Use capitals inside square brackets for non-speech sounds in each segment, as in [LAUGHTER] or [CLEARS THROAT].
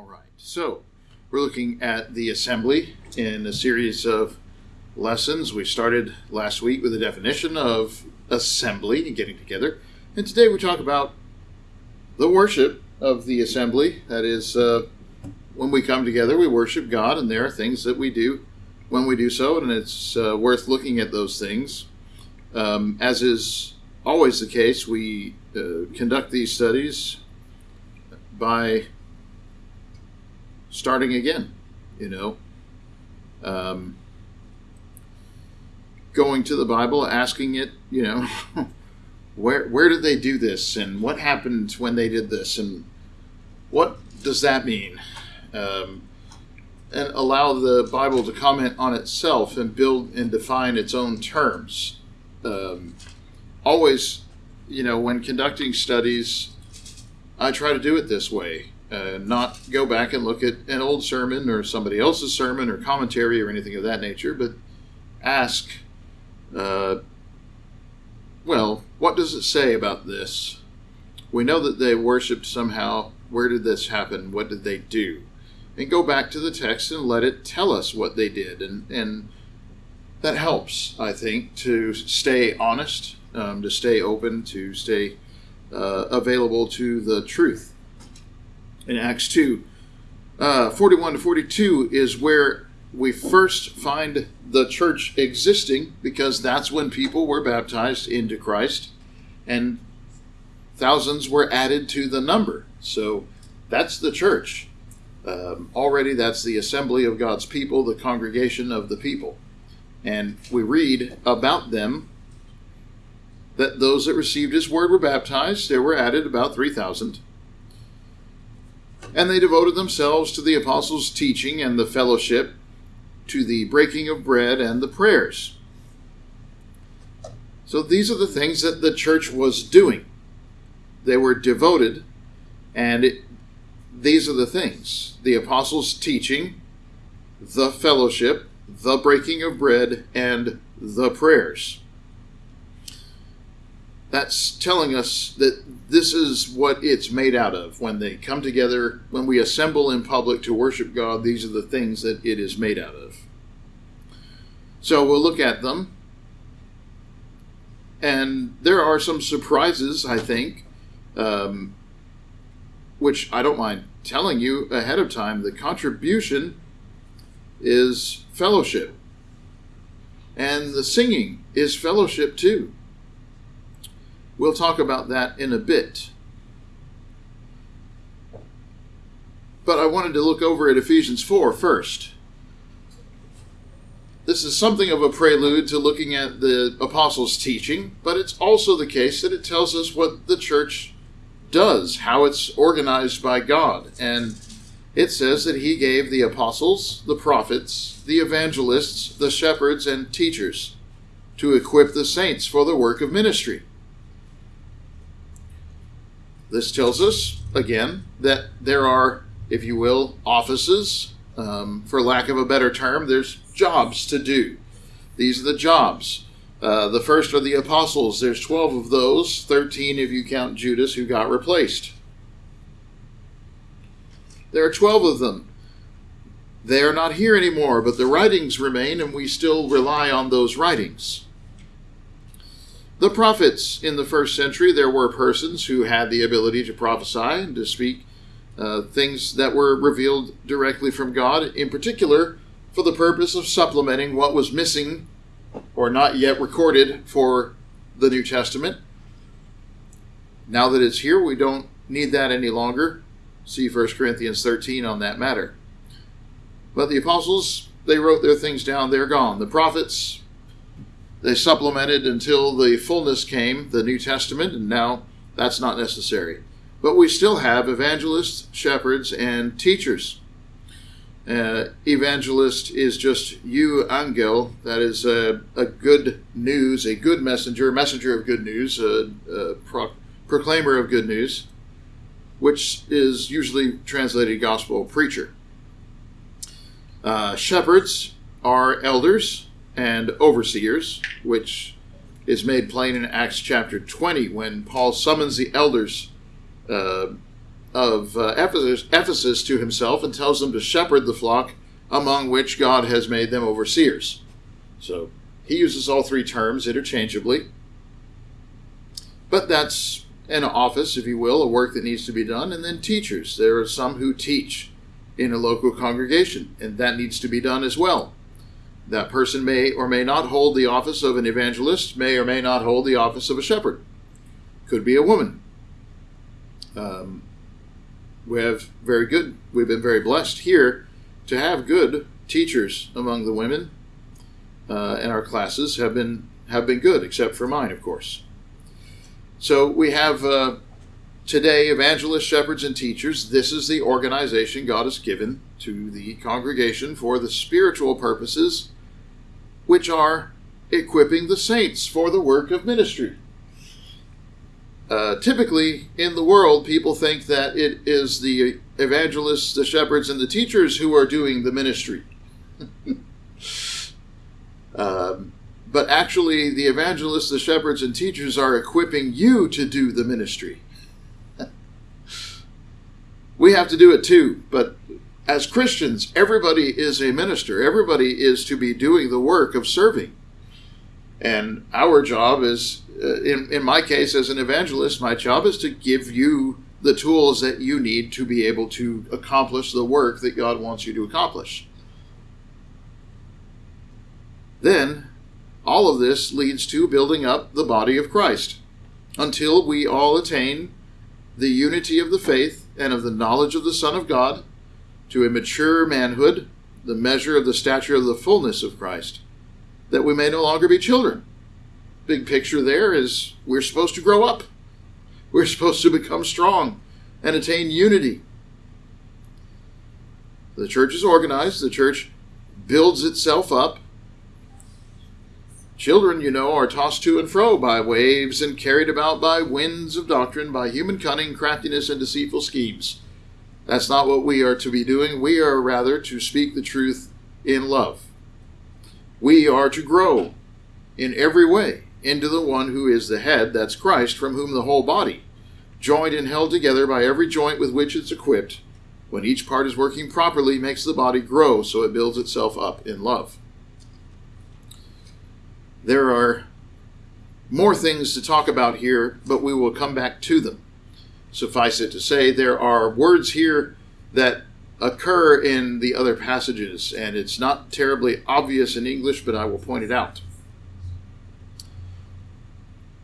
All right. So, we're looking at the assembly in a series of lessons. We started last week with a definition of assembly and getting together. And today we talk about the worship of the assembly. That is, uh, when we come together, we worship God, and there are things that we do when we do so, and it's uh, worth looking at those things. Um, as is always the case, we uh, conduct these studies by starting again, you know. Um, going to the Bible, asking it, you know, [LAUGHS] where where did they do this, and what happened when they did this, and what does that mean? Um, and allow the Bible to comment on itself and build and define its own terms. Um, always, you know, when conducting studies, I try to do it this way. Uh, not go back and look at an old sermon or somebody else's sermon or commentary or anything of that nature, but ask, uh, well, what does it say about this? We know that they worshiped somehow. Where did this happen? What did they do? And go back to the text and let it tell us what they did. And, and that helps, I think, to stay honest, um, to stay open, to stay uh, available to the truth in Acts 2. Uh, 41 to 42 is where we first find the church existing because that's when people were baptized into Christ and thousands were added to the number. So that's the church. Um, already, that's the assembly of God's people, the congregation of the people. And we read about them that those that received his word were baptized. There were added about 3,000 and they devoted themselves to the apostles' teaching and the fellowship, to the breaking of bread and the prayers. So these are the things that the church was doing. They were devoted, and it, these are the things the apostles' teaching, the fellowship, the breaking of bread, and the prayers that's telling us that this is what it's made out of. When they come together, when we assemble in public to worship God, these are the things that it is made out of. So we'll look at them. And there are some surprises, I think, um, which I don't mind telling you ahead of time. The contribution is fellowship, and the singing is fellowship too. We'll talk about that in a bit. But I wanted to look over at Ephesians 4 first. This is something of a prelude to looking at the apostles' teaching, but it's also the case that it tells us what the church does, how it's organized by God. And it says that he gave the apostles, the prophets, the evangelists, the shepherds, and teachers to equip the saints for the work of ministry this tells us, again, that there are, if you will, offices. Um, for lack of a better term, there's jobs to do. These are the jobs. Uh, the first are the apostles. There's 12 of those, 13 if you count Judas, who got replaced. There are 12 of them. They are not here anymore, but the writings remain, and we still rely on those writings. The prophets in the first century, there were persons who had the ability to prophesy and to speak uh, things that were revealed directly from God, in particular for the purpose of supplementing what was missing or not yet recorded for the New Testament. Now that it's here, we don't need that any longer. See 1 Corinthians 13 on that matter. But the apostles, they wrote their things down, they're gone. The prophets, they supplemented until the fullness came, the New Testament, and now that's not necessary. But we still have evangelists, shepherds, and teachers. Uh, evangelist is just you, angel, that is a, a, good news, a good messenger, messenger of good news, a, a pro- proclaimer of good news, which is usually translated gospel preacher. Uh, shepherds are elders, and overseers, which is made plain in Acts chapter 20 when Paul summons the elders uh, of uh, Ephesus, Ephesus to himself and tells them to shepherd the flock among which God has made them overseers. So he uses all three terms interchangeably. But that's an office, if you will, a work that needs to be done. And then teachers. There are some who teach in a local congregation, and that needs to be done as well. That person may or may not hold the office of an evangelist, may or may not hold the office of a shepherd. Could be a woman. Um, we have very good, we've been very blessed here to have good teachers among the women, uh, and our classes have been have been good, except for mine, of course. So we have uh, today evangelists, shepherds, and teachers. This is the organization God has given to the congregation for the spiritual purposes, which are equipping the saints for the work of ministry. Uh, typically, in the world, people think that it is the evangelists, the shepherds, and the teachers who are doing the ministry. [LAUGHS] um, but actually, the evangelists, the shepherds, and teachers are equipping you to do the ministry. [LAUGHS] we have to do it too, but as Christians, everybody is a minister. Everybody is to be doing the work of serving. And our job is, uh, in, in my case, as an evangelist, my job is to give you the tools that you need to be able to accomplish the work that God wants you to accomplish. Then all of this leads to building up the body of Christ until we all attain the unity of the faith and of the knowledge of the Son of God to a mature manhood, the measure of the stature of the fullness of Christ, that we may no longer be children. Big picture there is we're supposed to grow up. We're supposed to become strong and attain unity. The church is organized, the church builds itself up Children, you know, are tossed to and fro by waves and carried about by winds of doctrine, by human cunning, craftiness, and deceitful schemes. That's not what we are to be doing. We are rather to speak the truth in love. We are to grow in every way into the one who is the head, that's Christ, from whom the whole body, joined and held together by every joint with which it's equipped, when each part is working properly, makes the body grow so it builds itself up in love there are more things to talk about here, but we will come back to them. Suffice it to say, there are words here that occur in the other passages, and it's not terribly obvious in English, but I will point it out.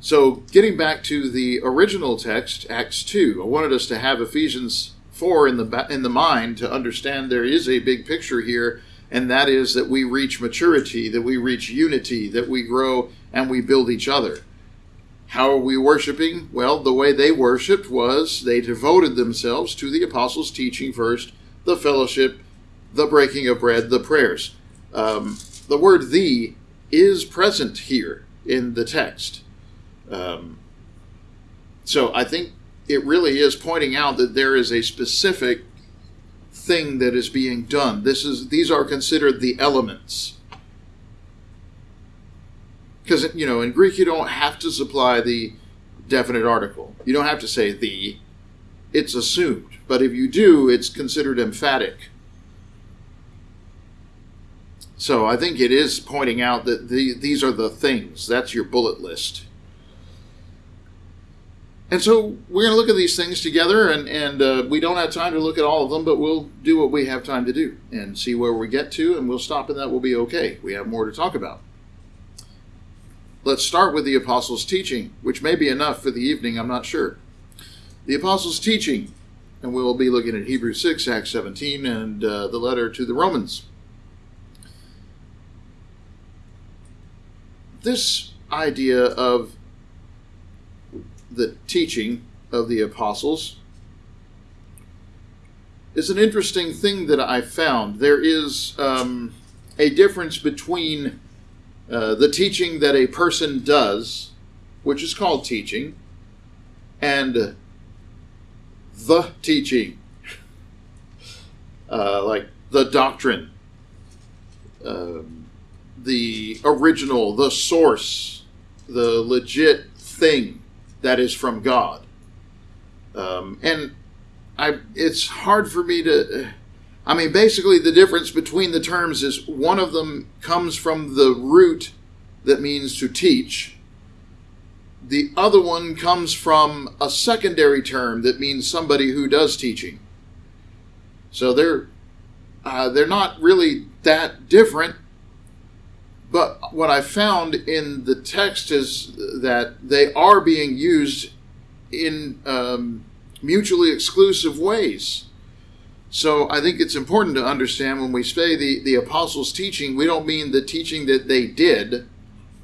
So, getting back to the original text, Acts 2, I wanted us to have Ephesians 4 in the, in the mind to understand there is a big picture here and that is that we reach maturity, that we reach unity, that we grow and we build each other. How are we worshiping? Well, the way they worshiped was they devoted themselves to the apostles' teaching first, the fellowship, the breaking of bread, the prayers. Um, the word "the" is present here in the text. Um, so I think it really is pointing out that there is a specific thing that is being done. This is these are considered the elements. Because you know, in Greek you don't have to supply the definite article. You don't have to say the. It's assumed. But if you do, it's considered emphatic. So I think it is pointing out that the, these are the things. That's your bullet list. And so we're going to look at these things together, and, and uh, we don't have time to look at all of them, but we'll do what we have time to do and see where we get to, and we'll stop, and that will be okay. We have more to talk about. Let's start with the Apostles' teaching, which may be enough for the evening, I'm not sure. The Apostles' teaching, and we'll be looking at Hebrews 6, Acts 17, and uh, the letter to the Romans. This idea of the teaching of the apostles is an interesting thing that I found. There is um, a difference between uh, the teaching that a person does, which is called teaching, and the teaching, uh, like the doctrine, um, the original, the source, the legit thing that is from God. Um, and I it's hard for me to. I mean, basically, the difference between the terms is one of them comes from the root that means to teach. The other one comes from a secondary term that means somebody who does teaching. So they're uh, they're not really that different. But what I found in the text is that they are being used in um, mutually exclusive ways. So I think it's important to understand when we say the, the apostles' teaching, we don't mean the teaching that they did,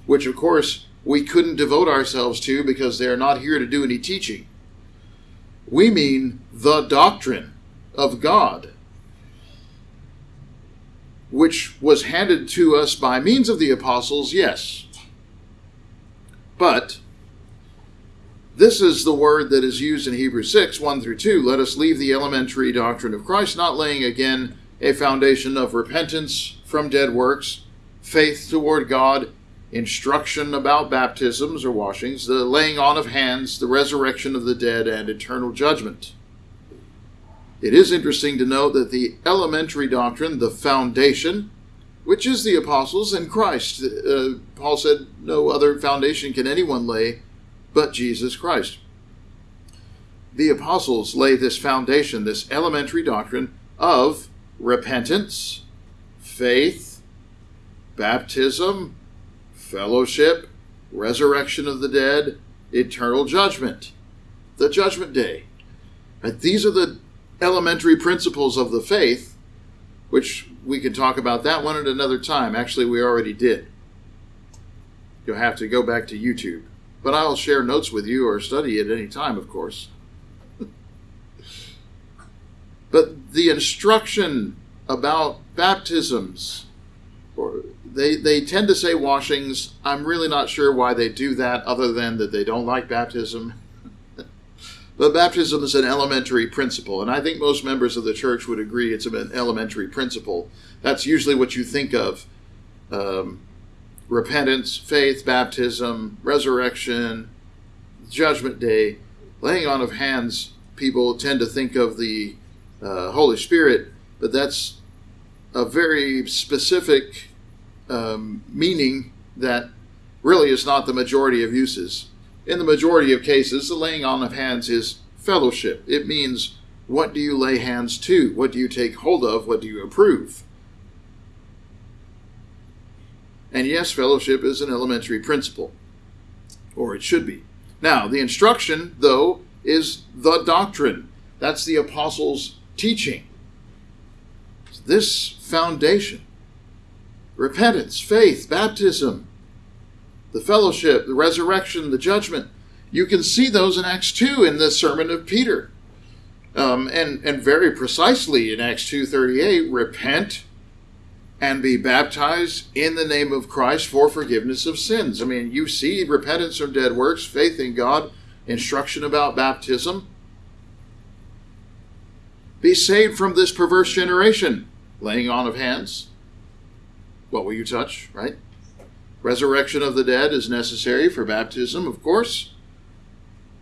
which of course we couldn't devote ourselves to because they are not here to do any teaching. We mean the doctrine of God which was handed to us by means of the apostles, yes. But this is the word that is used in Hebrews 6 1 through 2. Let us leave the elementary doctrine of Christ, not laying again a foundation of repentance from dead works, faith toward God, instruction about baptisms or washings, the laying on of hands, the resurrection of the dead, and eternal judgment. It is interesting to note that the elementary doctrine, the foundation, which is the apostles and Christ, uh, Paul said, no other foundation can anyone lay but Jesus Christ. The apostles lay this foundation, this elementary doctrine of repentance, faith, baptism, fellowship, resurrection of the dead, eternal judgment, the judgment day. These are the elementary principles of the faith, which we can talk about that one at another time. Actually, we already did. You'll have to go back to YouTube. But I'll share notes with you or study at any time, of course. but the instruction about baptisms, or they, they tend to say washings. I'm really not sure why they do that, other than that they don't like baptism. [LAUGHS] But baptism is an elementary principle, and I think most members of the church would agree it's an elementary principle. That's usually what you think of um, repentance, faith, baptism, resurrection, judgment day, laying on of hands. People tend to think of the uh, Holy Spirit, but that's a very specific um, meaning that really is not the majority of uses. In the majority of cases, the laying on of hands is fellowship. It means what do you lay hands to? What do you take hold of? What do you approve? And yes, fellowship is an elementary principle, or it should be. Now, the instruction, though, is the doctrine. That's the apostles' teaching. This foundation repentance, faith, baptism, the fellowship, the resurrection, the judgment. You can see those in Acts 2 in the sermon of Peter. Um, and, and very precisely in Acts 2.38, repent and be baptized in the name of Christ for forgiveness of sins. I mean, you see repentance from dead works, faith in God, instruction about baptism. Be saved from this perverse generation, laying on of hands. What will you touch, right? Resurrection of the dead is necessary for baptism, of course.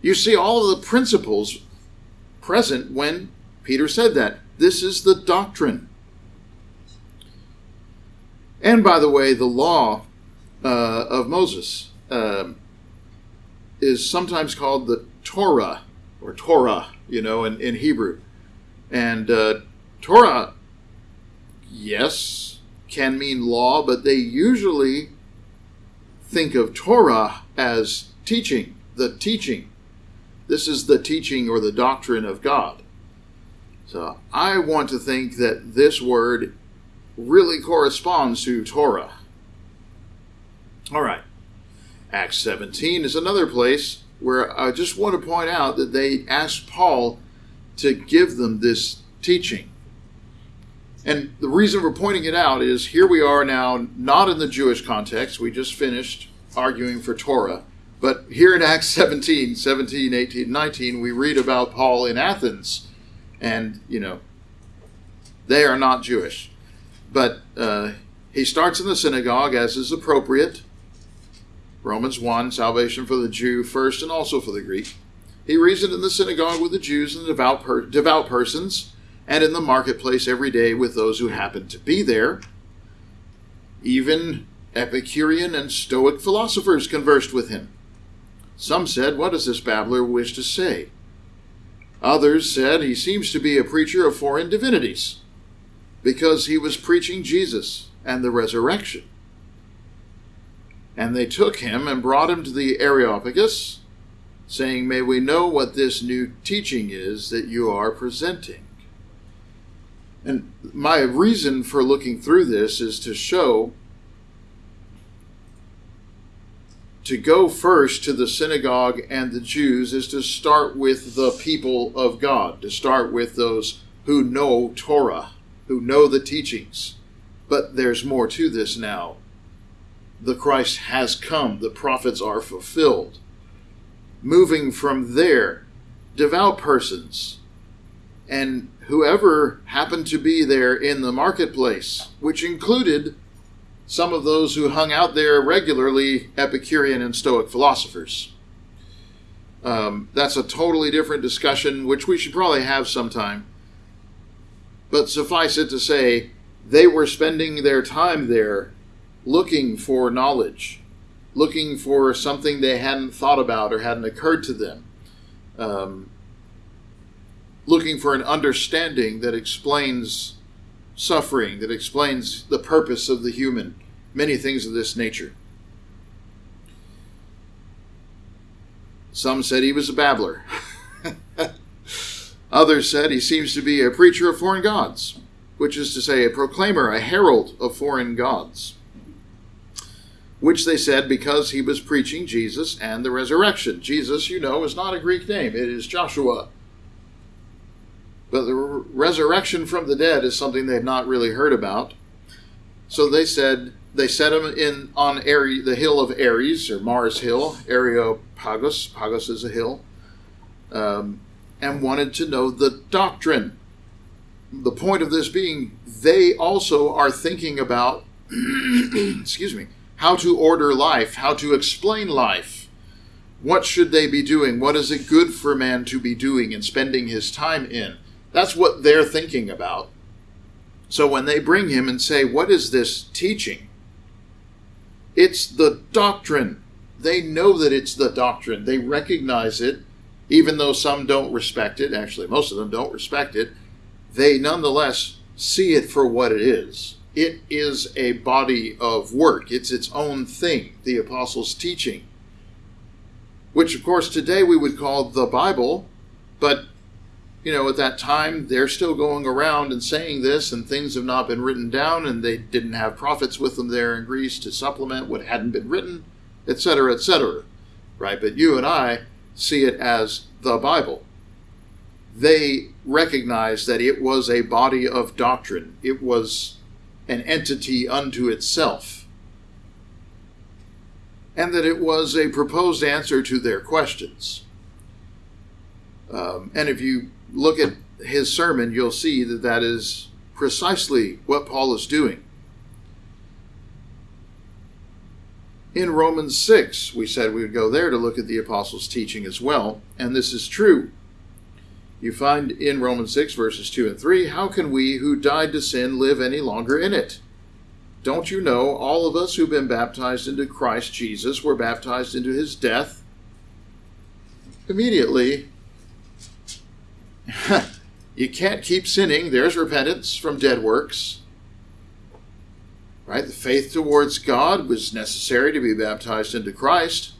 You see all of the principles present when Peter said that. This is the doctrine. And by the way, the law uh, of Moses uh, is sometimes called the Torah or Torah, you know, in, in Hebrew. And uh, Torah, yes, can mean law, but they usually think of Torah as teaching, the teaching. This is the teaching or the doctrine of God. So I want to think that this word really corresponds to Torah. All right. Acts 17 is another place where I just want to point out that they asked Paul to give them this teaching. And the reason we're pointing it out is here we are now, not in the Jewish context. We just finished arguing for Torah. But here in Acts 17, 17, 18, 19, we read about Paul in Athens. And, you know, they are not Jewish. But uh, he starts in the synagogue as is appropriate. Romans 1, salvation for the Jew first and also for the Greek. He reasoned in the synagogue with the Jews and the devout, per- devout persons, and in the marketplace every day with those who happened to be there. Even Epicurean and Stoic philosophers conversed with him. Some said, What does this babbler wish to say? Others said, He seems to be a preacher of foreign divinities, because he was preaching Jesus and the resurrection. And they took him and brought him to the Areopagus, saying, May we know what this new teaching is that you are presenting. And my reason for looking through this is to show to go first to the synagogue and the Jews is to start with the people of God, to start with those who know Torah, who know the teachings. But there's more to this now. The Christ has come, the prophets are fulfilled. Moving from there, devout persons and whoever happened to be there in the marketplace, which included some of those who hung out there regularly, Epicurean and Stoic philosophers. Um, that's a totally different discussion, which we should probably have sometime. But suffice it to say, they were spending their time there looking for knowledge, looking for something they hadn't thought about or hadn't occurred to them, um, looking for an understanding that explains suffering, that explains the purpose of the human, many things of this nature. Some said he was a babbler. [LAUGHS] Others said he seems to be a preacher of foreign gods, which is to say, a proclaimer, a herald of foreign gods. Which they said because he was preaching Jesus and the resurrection. Jesus, you know, is not a Greek name, it is Joshua but the resurrection from the dead is something they've not really heard about. So they said they set him in on Ares, the hill of Ares or Mars Hill, Areopagus. Pagus is a hill, um, and wanted to know the doctrine. The point of this being, they also are thinking about, [CLEARS THROAT] excuse me, how to order life, how to explain life. What should they be doing? What is it good for man to be doing and spending his time in? That's what they're thinking about. So when they bring him and say, What is this teaching? It's the doctrine. They know that it's the doctrine. They recognize it, even though some don't respect it. Actually, most of them don't respect it. They nonetheless see it for what it is. It is a body of work, it's its own thing, the apostles' teaching, which, of course, today we would call the Bible, but you know, at that time, they're still going around and saying this, and things have not been written down, and they didn't have prophets with them there in Greece to supplement what hadn't been written, etc., etc. Right? But you and I see it as the Bible. They recognized that it was a body of doctrine, it was an entity unto itself, and that it was a proposed answer to their questions. Um, and if you look at his sermon, you'll see that that is precisely what Paul is doing. In Romans 6, we said we would go there to look at the apostles' teaching as well, and this is true. You find in Romans 6, verses 2 and 3, how can we who died to sin live any longer in it? Don't you know all of us who've been baptized into Christ Jesus were baptized into his death? Immediately, [LAUGHS] you can't keep sinning. There's repentance from dead works. Right? The faith towards God was necessary to be baptized into Christ.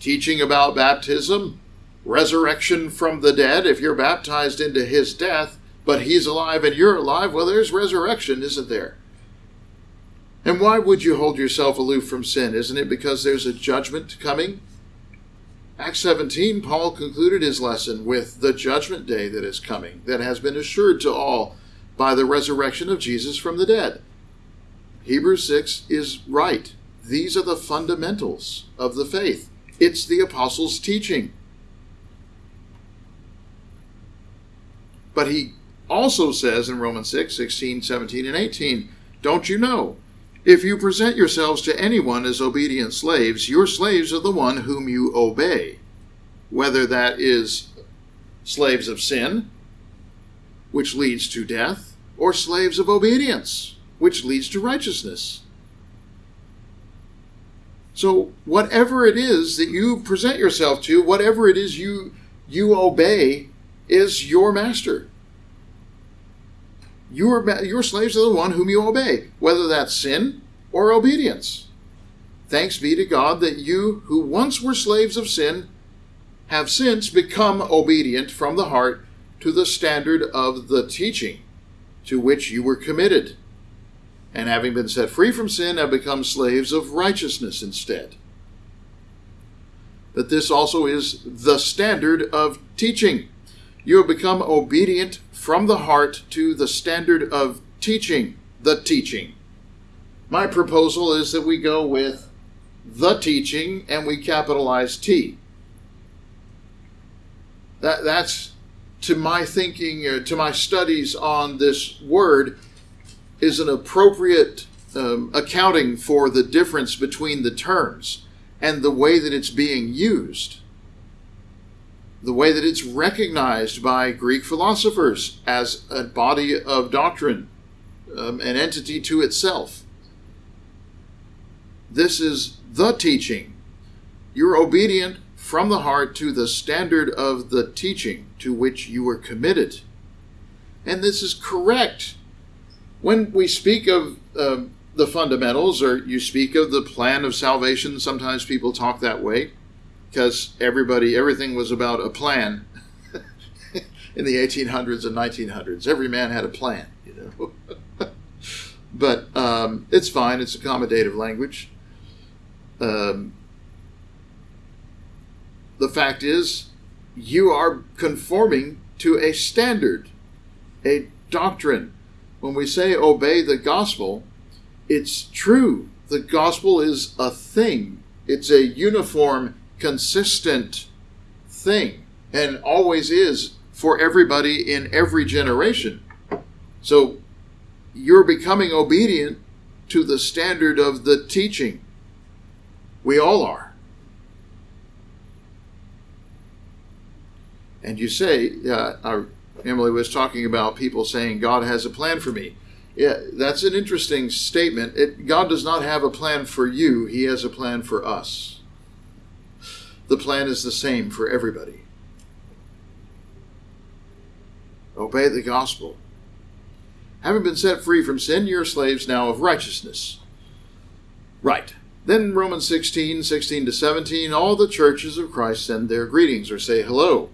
Teaching about baptism, resurrection from the dead. If you're baptized into his death, but he's alive and you're alive, well, there's resurrection, isn't there? And why would you hold yourself aloof from sin? Isn't it because there's a judgment coming? Acts 17, Paul concluded his lesson with the judgment day that is coming, that has been assured to all by the resurrection of Jesus from the dead. Hebrews 6 is right. These are the fundamentals of the faith. It's the apostles' teaching. But he also says in Romans 6, 16, 17, and 18, Don't you know if you present yourselves to anyone as obedient slaves, your slaves are the one whom you obey, whether that is slaves of sin, which leads to death, or slaves of obedience, which leads to righteousness. So, whatever it is that you present yourself to, whatever it is you you obey, is your master. Your, your slaves are the one whom you obey, whether that's sin or obedience. Thanks be to God that you, who once were slaves of sin, have since become obedient from the heart to the standard of the teaching to which you were committed, and having been set free from sin, have become slaves of righteousness instead. But this also is the standard of teaching. You have become obedient from the heart to the standard of teaching, the teaching. My proposal is that we go with the teaching and we capitalize T. That, that's to my thinking, uh, to my studies on this word, is an appropriate um, accounting for the difference between the terms and the way that it's being used the way that it's recognized by Greek philosophers as a body of doctrine, um, an entity to itself. This is the teaching. You're obedient from the heart to the standard of the teaching to which you were committed. And this is correct. When we speak of uh, the fundamentals, or you speak of the plan of salvation, sometimes people talk that way because everybody, everything was about a plan [LAUGHS] in the 1800s and 1900s. Every man had a plan, you know. [LAUGHS] but um, it's fine. It's accommodative language. Um, the fact is, you are conforming to a standard, a doctrine. When we say obey the gospel, it's true. The gospel is a thing. It's a uniform consistent thing and always is for everybody in every generation. So you're becoming obedient to the standard of the teaching. We all are. And you say, uh, Emily was talking about people saying God has a plan for me. Yeah, that's an interesting statement. It, God does not have a plan for you, He has a plan for us the plan is the same for everybody. Obey the gospel. Having been set free from sin, you're slaves now of righteousness. Right. Then Romans 16, 16 to 17, all the churches of Christ send their greetings or say hello.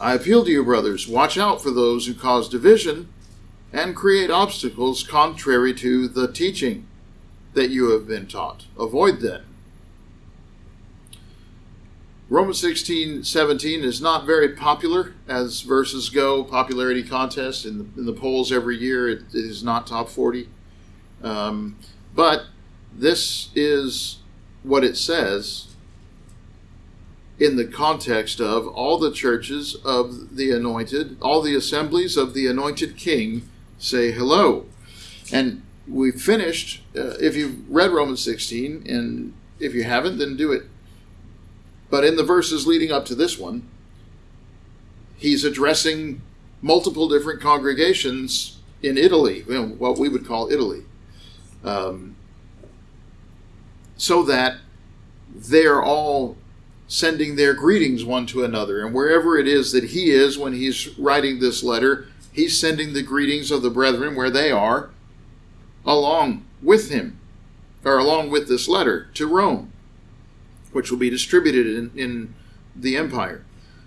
I appeal to you, brothers, watch out for those who cause division and create obstacles contrary to the teaching that you have been taught. Avoid them. Romans 16, 17 is not very popular as verses go, popularity contest in the, in the polls every year. it, it is not top 40. Um, but this is what it says in the context of all the churches of the anointed, all the assemblies of the anointed king say hello. And we finished, uh, if you've read Romans 16, and if you haven't, then do it but in the verses leading up to this one, he's addressing multiple different congregations in Italy, you know, what we would call Italy, um, so that they're all sending their greetings one to another. And wherever it is that he is when he's writing this letter, he's sending the greetings of the brethren where they are along with him, or along with this letter to Rome which will be distributed in, in the empire.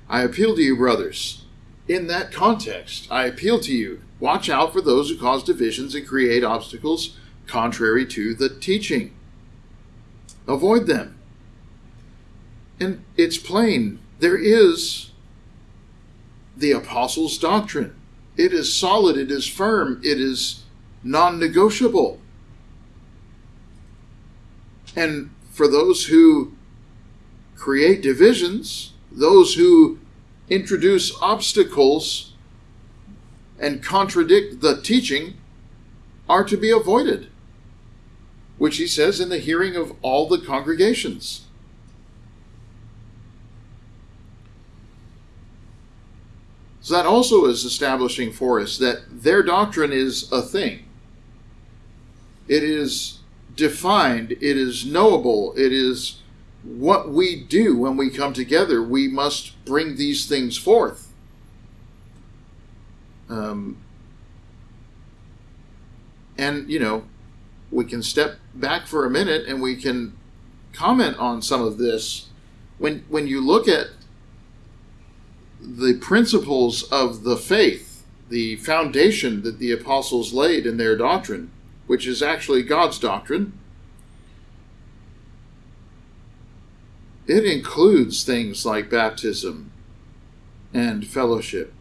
I appeal to you, brothers. In that context, I appeal to you watch out for those who cause divisions and create obstacles contrary to the teaching. Avoid them. And it's plain there is the apostles' doctrine. It is solid, it is firm, it is non negotiable. And for those who create divisions, those who introduce obstacles and contradict the teaching are to be avoided, which he says in the hearing of all the congregations. So that also is establishing for us that their doctrine is a thing. It is defined, it is knowable, it is what we do when we come together. We must bring these things forth. Um, and, you know, we can step back for a minute and we can comment on some of this. When, when you look at the principles of the faith, the foundation that the apostles laid in their doctrine, which is actually God's doctrine, it includes things like baptism and fellowship.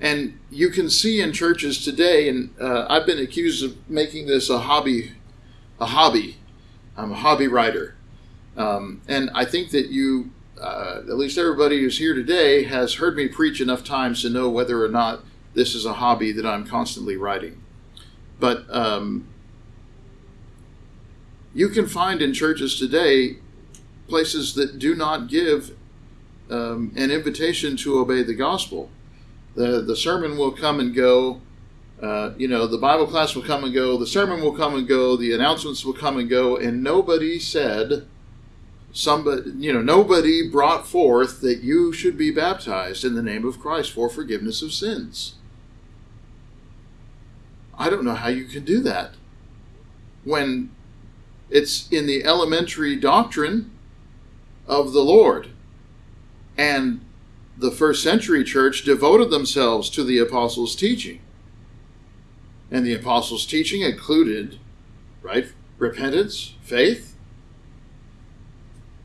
And you can see in churches today, and uh, I've been accused of making this a hobby, a hobby. I'm a hobby writer, um, and I think that you uh, at least everybody who's here today has heard me preach enough times to know whether or not this is a hobby that I'm constantly writing. But um, you can find in churches today places that do not give um, an invitation to obey the gospel. The, the sermon will come and go. Uh, you know, the Bible class will come and go. The sermon will come and go. The announcements will come and go. And nobody said, somebody, you know, nobody brought forth that you should be baptized in the name of Christ for forgiveness of sins. I don't know how you can do that when it's in the elementary doctrine of the Lord. And the first century church devoted themselves to the apostles' teaching. And the apostles' teaching included, right, repentance, faith,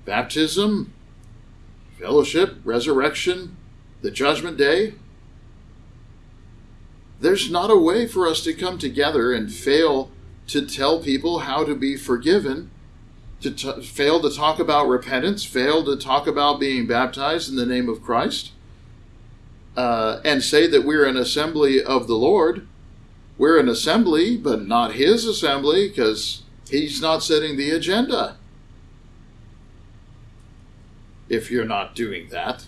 baptism, fellowship, resurrection, the judgment day. There's not a way for us to come together and fail to tell people how to be forgiven, to t- fail to talk about repentance, fail to talk about being baptized in the name of Christ, uh, and say that we're an assembly of the Lord. We're an assembly, but not his assembly because he's not setting the agenda if you're not doing that,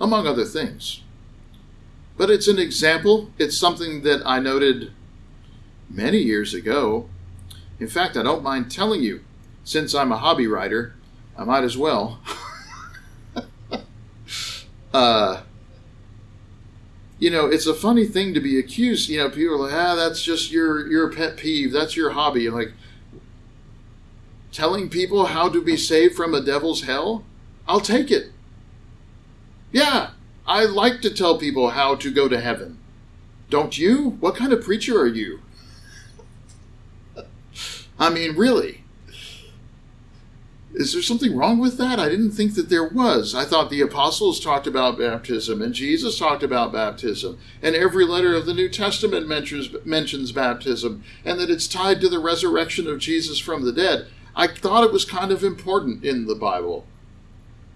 among other things. But it's an example. It's something that I noted many years ago. In fact, I don't mind telling you, since I'm a hobby writer, I might as well. [LAUGHS] uh, you know, it's a funny thing to be accused. You know, people are like, ah, that's just your your pet peeve. That's your hobby. Like telling people how to be saved from a devil's hell. I'll take it. Yeah, I like to tell people how to go to heaven. Don't you? What kind of preacher are you? I mean, really. Is there something wrong with that? I didn't think that there was. I thought the apostles talked about baptism and Jesus talked about baptism, and every letter of the New Testament mentions, mentions baptism, and that it's tied to the resurrection of Jesus from the dead. I thought it was kind of important in the Bible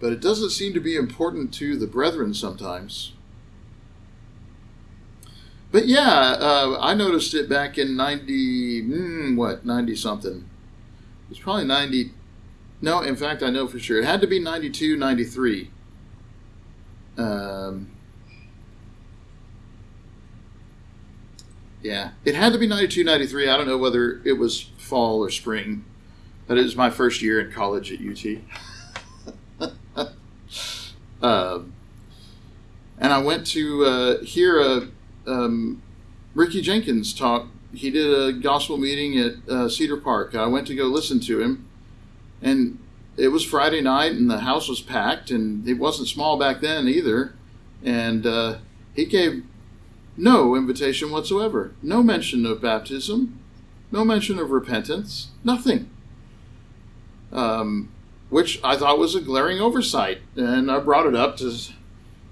but it doesn't seem to be important to the brethren sometimes. But yeah, uh, I noticed it back in 90, mm, what, 90 something. It was probably 90. No, in fact, I know for sure. It had to be 92, 93. Um, yeah, it had to be 92, 93. I don't know whether it was fall or spring, but it was my first year in college at UT. [LAUGHS] Uh, and I went to uh, hear a, um, Ricky Jenkins talk. He did a gospel meeting at uh, Cedar Park. I went to go listen to him, and it was Friday night, and the house was packed, and it wasn't small back then either. And uh, he gave no invitation whatsoever, no mention of baptism, no mention of repentance, nothing. Um, which I thought was a glaring oversight. And I brought it up to.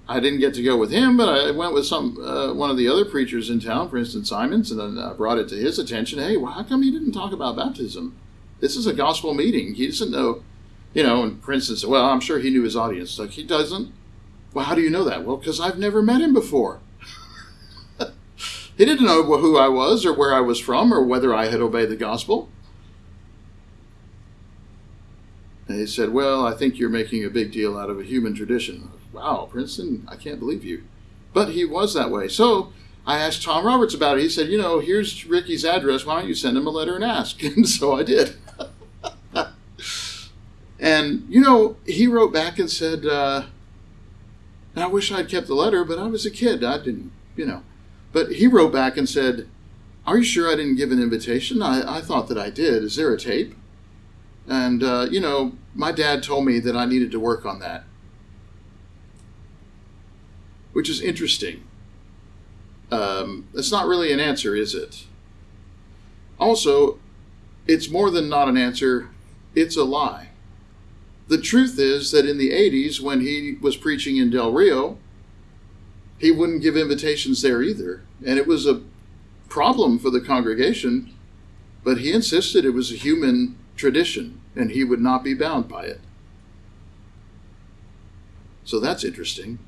I didn't get to go with him, but I went with some uh, one of the other preachers in town, for instance, Simons, and then I brought it to his attention. Hey, well, how come he didn't talk about baptism? This is a gospel meeting. He doesn't know, you know. And for instance, well, I'm sure he knew his audience. Like he doesn't. Well, how do you know that? Well, because I've never met him before. [LAUGHS] he didn't know who I was or where I was from or whether I had obeyed the gospel. And he said, Well, I think you're making a big deal out of a human tradition. wow, Princeton, I can't believe you. But he was that way. So I asked Tom Roberts about it. He said, you know, here's Ricky's address. Why don't you send him a letter and ask? [LAUGHS] And so I did. [LAUGHS] and, you know, he wrote back and said, uh, I wish I'd kept the letter, but I was a kid. I didn't, you know. But he wrote back and said, Are you sure I didn't give an invitation? I, I thought that I did. Is there a tape? And, uh, you know, my dad told me that I needed to work on that, which is interesting. Um, it's not really an answer, is it? Also, it's more than not an answer, it's a lie. The truth is that in the 80s, when he was preaching in Del Rio, he wouldn't give invitations there either. And it was a problem for the congregation, but he insisted it was a human tradition and he would not be bound by it. So that's interesting.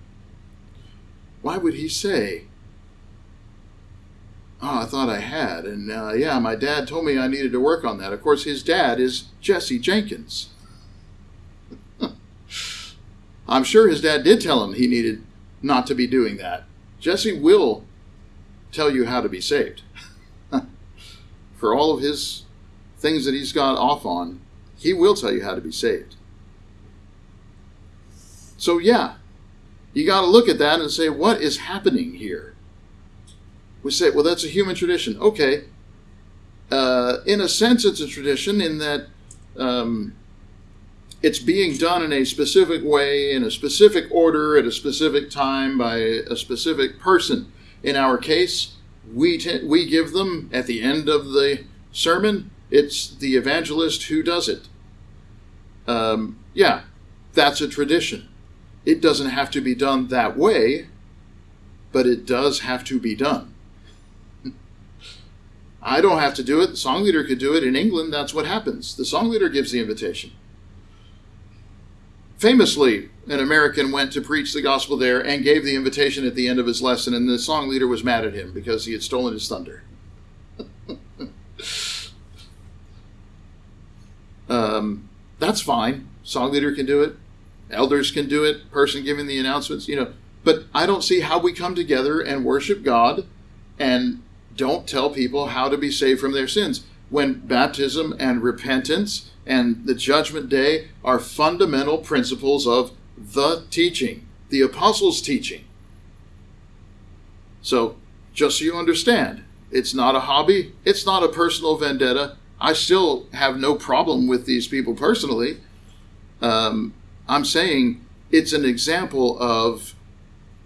Why would he say, Oh, I thought I had. And uh, yeah, my dad told me I needed to work on that. Of course, his dad is Jesse Jenkins. [LAUGHS] I'm sure his dad did tell him he needed not to be doing that. Jesse will tell you how to be saved. [LAUGHS] For all of his things that he's got off on, he will tell you how to be saved. So, yeah, you got to look at that and say, what is happening here? We say, well, that's a human tradition. Okay. Uh, in a sense, it's a tradition in that um, it's being done in a specific way, in a specific order, at a specific time by a specific person. In our case, we, t- we give them at the end of the sermon, it's the evangelist who does it. Um, yeah, that's a tradition. It doesn't have to be done that way, but it does have to be done. [LAUGHS] I don't have to do it. The song leader could do it. In England, that's what happens. The song leader gives the invitation. Famously, an American went to preach the gospel there and gave the invitation at the end of his lesson, and the song leader was mad at him because he had stolen his thunder. Um, that's fine. Song leader can do it. Elders can do it. Person giving the announcements, you know. But I don't see how we come together and worship God and don't tell people how to be saved from their sins when baptism and repentance and the judgment day are fundamental principles of the teaching, the apostles' teaching. So, just so you understand, it's not a hobby, it's not a personal vendetta. I still have no problem with these people personally. Um, I'm saying it's an example of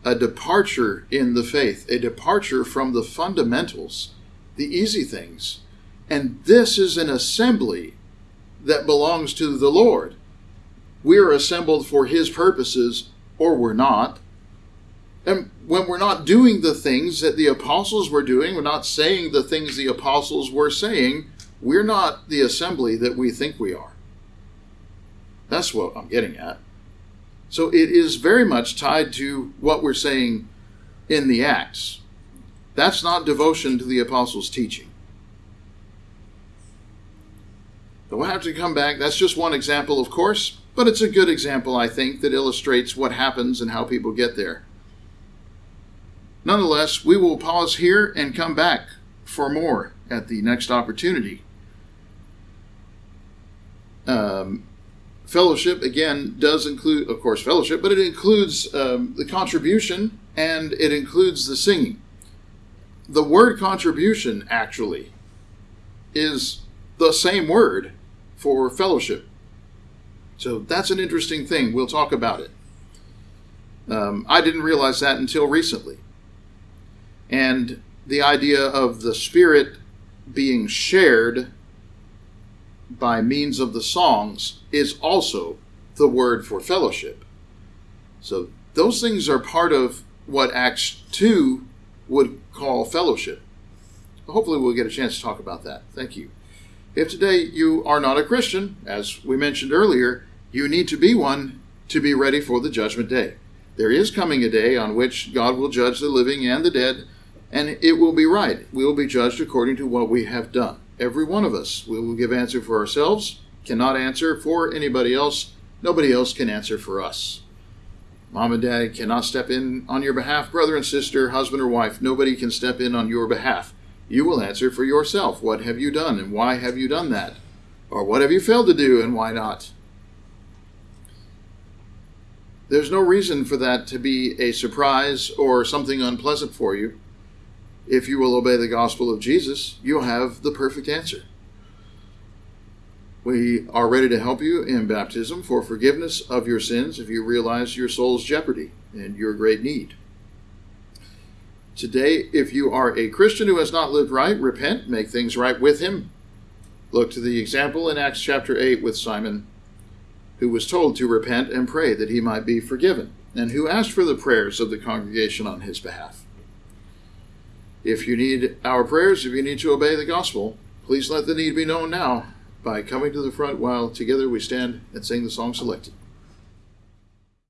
a departure in the faith, a departure from the fundamentals, the easy things. And this is an assembly that belongs to the Lord. We are assembled for His purposes, or we're not. And when we're not doing the things that the apostles were doing, we're not saying the things the apostles were saying, we're not the assembly that we think we are. That's what I'm getting at. So it is very much tied to what we're saying in the Acts. That's not devotion to the apostles' teaching. we'll have to come back. That's just one example, of course, but it's a good example, I think, that illustrates what happens and how people get there. Nonetheless, we will pause here and come back for more at the next opportunity. Um, fellowship, again, does include, of course, fellowship, but it includes um, the contribution and it includes the singing. The word contribution, actually, is the same word for fellowship. So that's an interesting thing. We'll talk about it. Um, I didn't realize that until recently. And the idea of the Spirit being shared by means of the songs is also the word for fellowship. So those things are part of what Acts 2 would call fellowship. Hopefully, we'll get a chance to talk about that. Thank you. If today you are not a Christian, as we mentioned earlier, you need to be one to be ready for the judgment day. There is coming a day on which God will judge the living and the dead, and it will be right. We will be judged according to what we have done. Every one of us. We will give answer for ourselves, cannot answer for anybody else. Nobody else can answer for us. Mom and dad cannot step in on your behalf. Brother and sister, husband or wife, nobody can step in on your behalf. You will answer for yourself. What have you done and why have you done that? Or what have you failed to do and why not? There's no reason for that to be a surprise or something unpleasant for you. If you will obey the gospel of Jesus, you'll have the perfect answer. We are ready to help you in baptism for forgiveness of your sins if you realize your soul's jeopardy and your great need. Today, if you are a Christian who has not lived right, repent, make things right with him. Look to the example in Acts chapter 8 with Simon, who was told to repent and pray that he might be forgiven, and who asked for the prayers of the congregation on his behalf. If you need our prayers, if you need to obey the gospel, please let the need be known now by coming to the front while together we stand and sing the song selected.